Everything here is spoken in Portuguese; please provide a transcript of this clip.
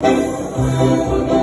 Música